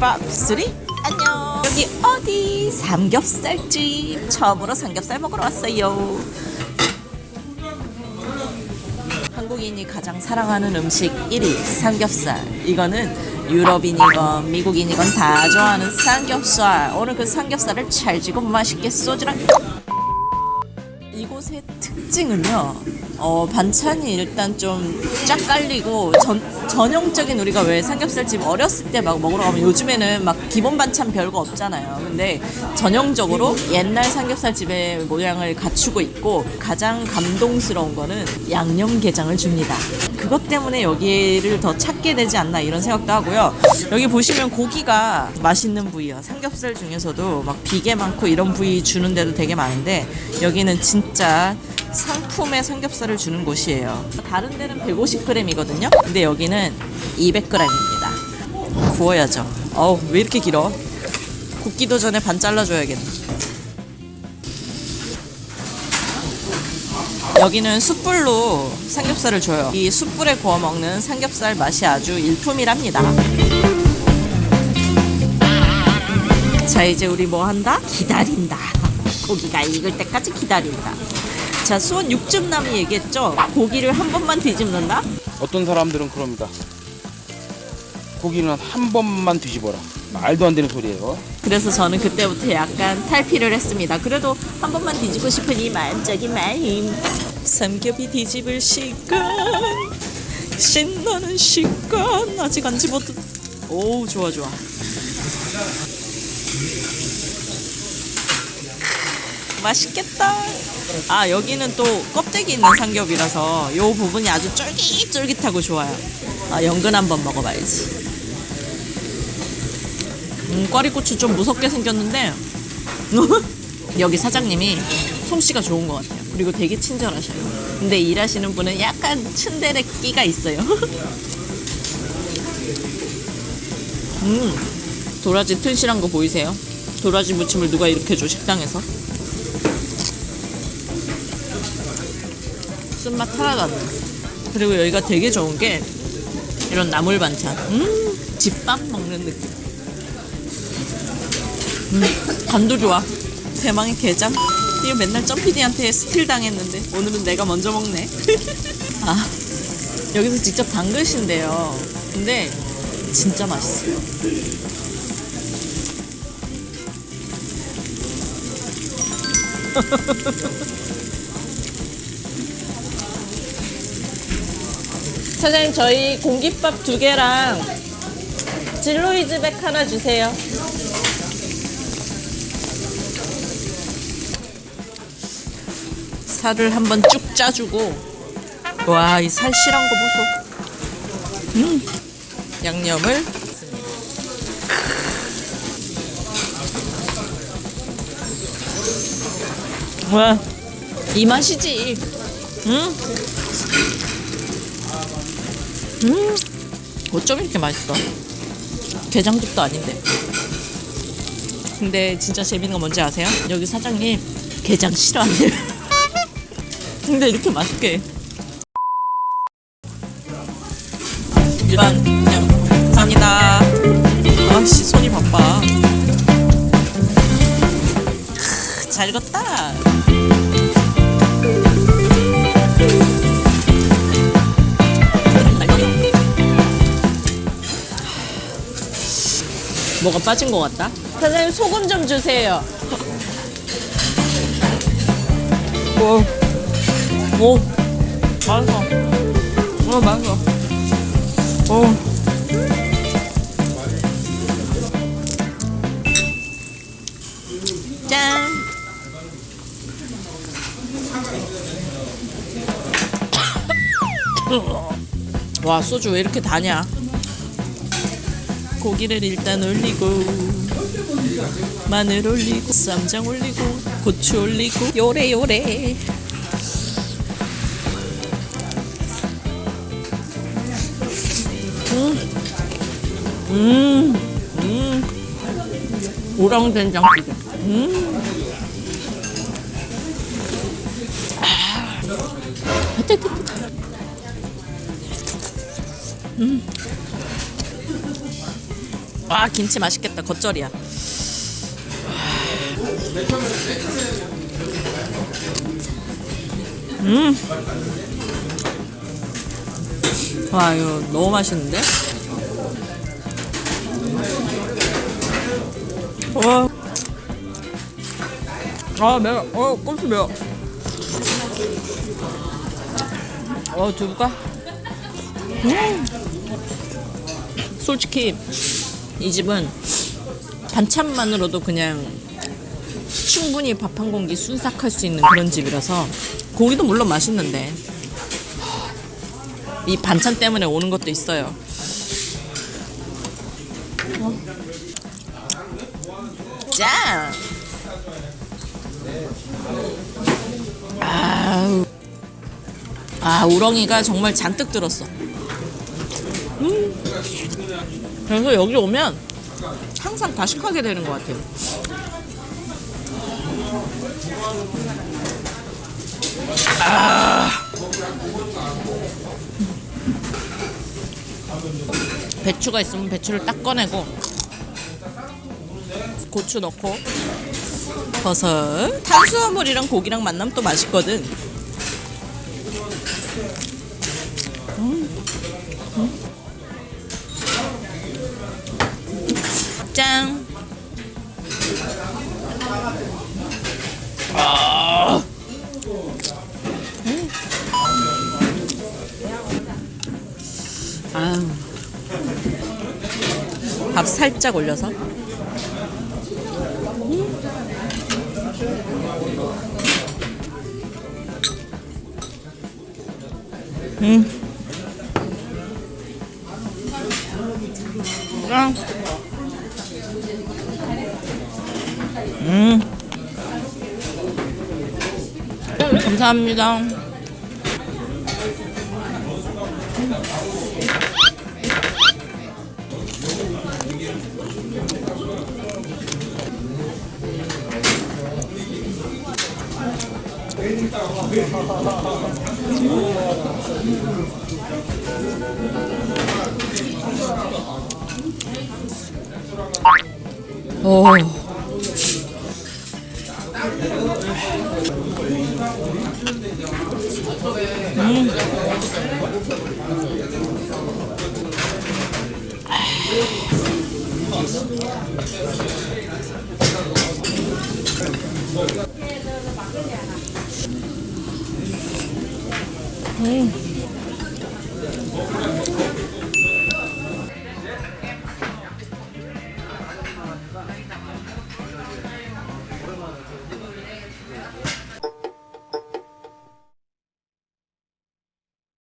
5, 3 안녕. 여기 어디? 삼겹살집. 처음으로 삼겹살 먹으러 왔어요. 한국인이 가장 사랑하는 음식 1위 삼겹살. 이거는 유럽인이건 미국인이건 다 좋아하는 삼겹살. 오늘 그 삼겹살을 찰지고 맛있게 소주랑. 이곳의 특징은요. 어, 반찬이 일단 좀 쫙 깔리고 전, 전형적인 우리가 왜 삼겹살집 어렸을 때 막 먹으러 가면 요즘에는 막 기본 반찬 별거 없잖아요. 근데 전형적으로 옛날 삼겹살집의 모양을 갖추고 있고 가장 감동스러운 거는 양념게장을 줍니다. 그것 때문에 여기를 더 찾게 되지 않나 이런 생각도 하고요. 여기 보시면 고기가 맛있는 부위야. 삼겹살 중에서도 막 비계 많고 이런 부위 주는 데도 되게 많은데 여기는 진짜 상품의 삼겹살 을 주는 곳이에요. 다른 데는 150g이거든요. 근데 여기는 200g입니다. 구워야죠. 어우, 왜 이렇게 길어? 굽기도 전에 반 잘라줘야겠네. 여기는 숯불로 삼겹살을 줘요. 이 숯불에 구워 먹는 삼겹살 맛이 아주 일품이랍니다. 자, 이제 우리 뭐 한다? 기다린다. 고기가 익을 때까지 기다린다. 자, 수원 육즙남이 얘기했죠? 고기를 한 번만 뒤집는다? 어떤 사람들은 그럽니다. 고기는 한 번만 뒤집어라. 말도 안 되는 소리예요. 그래서 저는 그때부터 약간 탈피를 했습니다. 그래도 한 번만 뒤지고 싶은 이 마음적인 마음. 삼겹이 뒤집을 시간. 신나는 시간. 아직 안 집어도. 오, 좋아, 좋아. 맛있겠다. 아, 여기는 또 껍데기 있는 삼겹이라서 요 부분이 아주 쫄깃쫄깃하고 좋아요. 아, 연근 한번 먹어봐야지. 음, 꽈리고추 좀 무섭게 생겼는데 여기 사장님이 솜씨가 좋은 것 같아요. 그리고 되게 친절하셔요. 근데 일하시는 분은 약간 츤데레 끼가 있어요. 음, 도라지 튼실한 거 보이세요? 도라지 무침을 누가 이렇게 줘 식당에서? 쓴맛 나. 그리고 여기가 되게 좋은 게 이런 나물 반찬. 음, 집밥 먹는 느낌. 음, 간도 좋아. 대망의 게장. 이거 맨날 점피디한테 스틸 당했는데 오늘은 내가 먼저 먹네. 아, 여기서 직접 담그신대요. 근데 진짜 맛있어요. 사장님 저희 공깃밥 두 개랑 진로이즈백 하나 주세요. 살을 한번 쭉 짜주고 와 이 살 실한 거 보소. 음 양념을 와 이 맛이지. 음. 음, 어쩜 이렇게 맛있어? 게장집도 아닌데. 근데 진짜 재밌는 거 뭔지 아세요? 여기 사장님 게장 싫어한대요. 근데 이렇게 맛있게. 해. 일반 그냥 감사합니다. 아씨 손이 바빠. 크, 잘 익었다. 뭐가 빠진 것 같다? 사장님 소금 좀 주세요. 오, 오, 맛있어. 어, 맛있어. 오. 짠. 와 소주 왜 이렇게 다냐? 고기를 일단 올리고 마늘 올리고 쌈장 올리고 고추 올리고 요래 요래 음, 음, 음. 우렁 된장찌개. 음. 뜨. 음. 와 김치 맛있겠다. 겉절이야. 음와 이거 너무 맛있는데? 와. 아 매워. 어 고추 매워. 어 두부가? 음. 솔직히 이 집은 반찬만으로도 그냥 충분히 밥 한 공기 순삭할 수 있는 그런 집이라서 고기도 물론 맛있는데 이 반찬 때문에 오는 것도 있어요. 짠! 아우. 아, 우렁이가 정말 잔뜩 들었어. 그래서 여기 오면 항상 다식하게 되는 것 같아요. 아. 배추가 있으면 배추를 딱 꺼내고 고추 넣고 버섯 탄수화물이랑 고기랑 만나면 또 맛있거든. 짠. 아. 음. 아유. 밥 살짝 올려서. 음. 아. 음. 감사합니다. 오. 음. away.